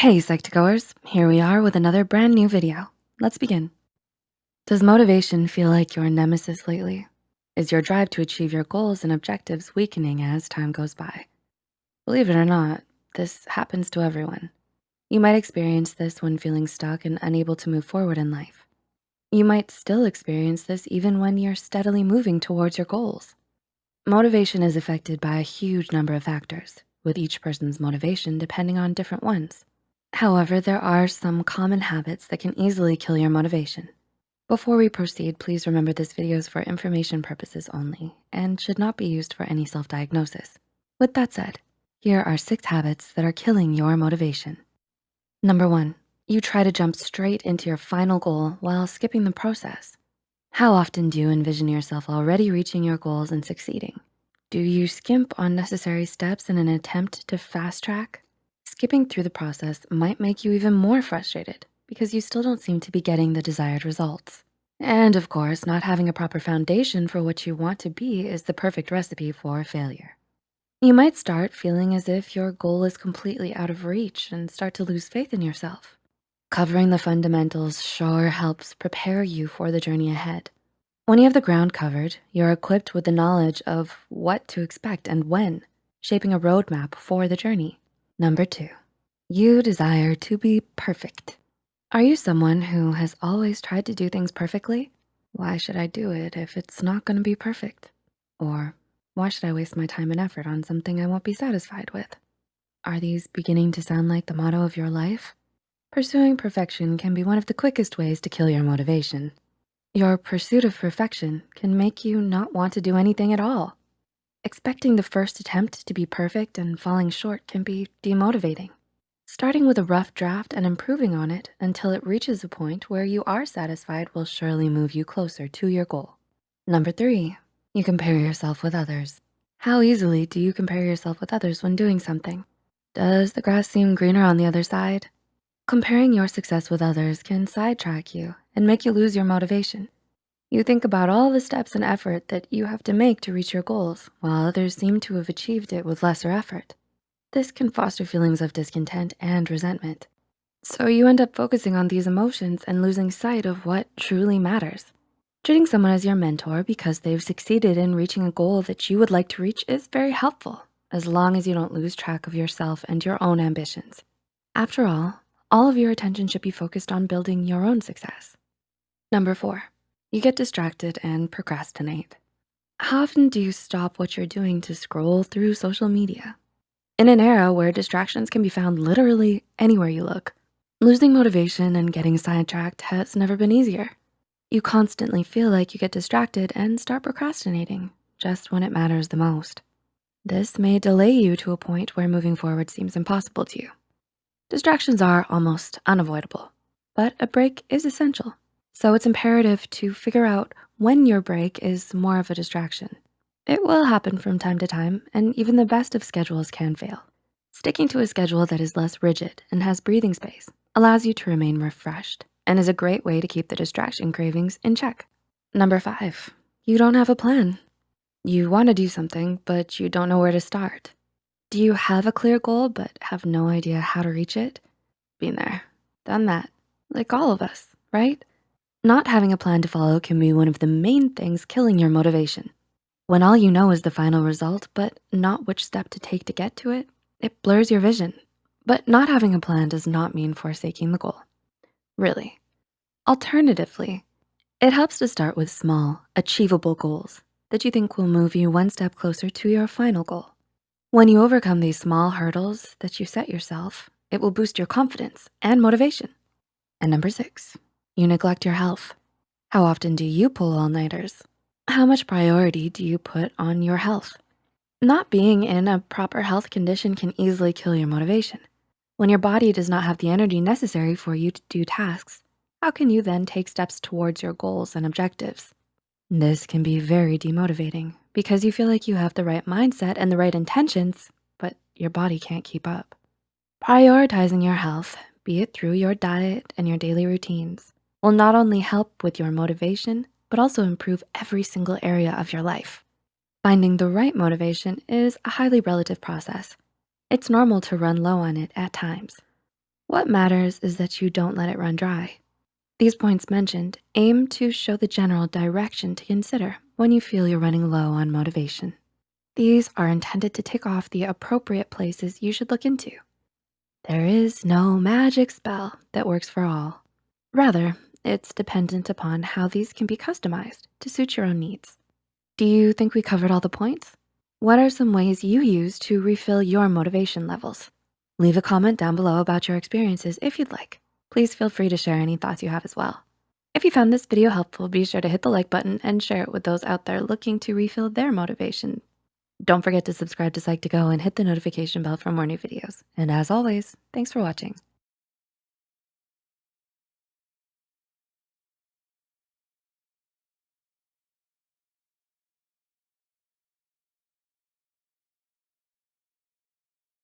Hey Psych2Goers, here we are with another brand new video. Let's begin. Does motivation feel like your nemesis lately? Is your drive to achieve your goals and objectives weakening as time goes by? Believe it or not, this happens to everyone. You might experience this when feeling stuck and unable to move forward in life. You might still experience this even when you're steadily moving towards your goals. Motivation is affected by a huge number of factors, with each person's motivation depending on different ones. However, there are some common habits that can easily kill your motivation. Before we proceed, please remember this video is for information purposes only and should not be used for any self-diagnosis. With that said, here are six habits that are killing your motivation. Number one, you try to jump straight into your final goal while skipping the process. How often do you envision yourself already reaching your goals and succeeding? Do you skimp on necessary steps in an attempt to fast track? Skipping through the process might make you even more frustrated because you still don't seem to be getting the desired results. And of course, not having a proper foundation for what you want to be is the perfect recipe for failure. You might start feeling as if your goal is completely out of reach and start to lose faith in yourself. Covering the fundamentals sure helps prepare you for the journey ahead. When you have the ground covered, you're equipped with the knowledge of what to expect and when, shaping a roadmap for the journey. Number two, you desire to be perfect. Are you someone who has always tried to do things perfectly? Why should I do it if it's not gonna be perfect? Or why should I waste my time and effort on something I won't be satisfied with? Are these beginning to sound like the motto of your life? Pursuing perfection can be one of the quickest ways to kill your motivation. Your pursuit of perfection can make you not want to do anything at all. Expecting the first attempt to be perfect and falling short can be demotivating. Starting with a rough draft and improving on it until it reaches a point where you are satisfied will surely move you closer to your goal. Number three, you compare yourself with others. How easily do you compare yourself with others when doing something? Does the grass seem greener on the other side? Comparing your success with others can sidetrack you and make you lose your motivation. You think about all the steps and effort that you have to make to reach your goals, while others seem to have achieved it with lesser effort. This can foster feelings of discontent and resentment. So you end up focusing on these emotions and losing sight of what truly matters. Treating someone as your mentor because they've succeeded in reaching a goal that you would like to reach is very helpful, as long as you don't lose track of yourself and your own ambitions. After all, all of your attention should be focused on building your own success. Number four, you get distracted and procrastinate. How often do you stop what you're doing to scroll through social media? In an era where distractions can be found literally anywhere you look, losing motivation and getting sidetracked has never been easier. You constantly feel like you get distracted and start procrastinating just when it matters the most. This may delay you to a point where moving forward seems impossible to you. Distractions are almost unavoidable, but a break is essential. So it's imperative to figure out when your break is more of a distraction. It will happen from time to time, and even the best of schedules can fail. Sticking to a schedule that is less rigid and has breathing space allows you to remain refreshed and is a great way to keep the distraction cravings in check. Number five, you don't have a plan. You wanna do something, but you don't know where to start. Do you have a clear goal but have no idea how to reach it? Been there, done that, like all of us, right? Not having a plan to follow can be one of the main things killing your motivation. When all you know is the final result, but not which step to take to get to it, it blurs your vision. But not having a plan does not mean forsaking the goal, really. Alternatively, it helps to start with small, achievable goals that you think will move you one step closer to your final goal. When you overcome these small hurdles that you set yourself, it will boost your confidence and motivation. And number six, you neglect your health. How often do you pull all-nighters? How much priority do you put on your health? Not being in a proper health condition can easily kill your motivation. When your body does not have the energy necessary for you to do tasks, how can you then take steps towards your goals and objectives? This can be very demotivating because you feel like you have the right mindset and the right intentions, but your body can't keep up. Prioritizing your health, be it through your diet and your daily routines, will not only help with your motivation, but also improve every single area of your life. Finding the right motivation is a highly relative process. It's normal to run low on it at times. What matters is that you don't let it run dry. These points mentioned aim to show the general direction to consider when you feel you're running low on motivation. These are intended to tick off the appropriate places you should look into. There is no magic spell that works for all. Rather, it's dependent upon how these can be customized to suit your own needs. Do you think we covered all the points? What are some ways you use to refill your motivation levels? Leave a comment down below about your experiences if you'd like. Please feel free to share any thoughts you have as well. If you found this video helpful, be sure to hit the like button and share it with those out there looking to refill their motivation. Don't forget to subscribe to Psych2Go and hit the notification bell for more new videos. And as always, thanks for watching.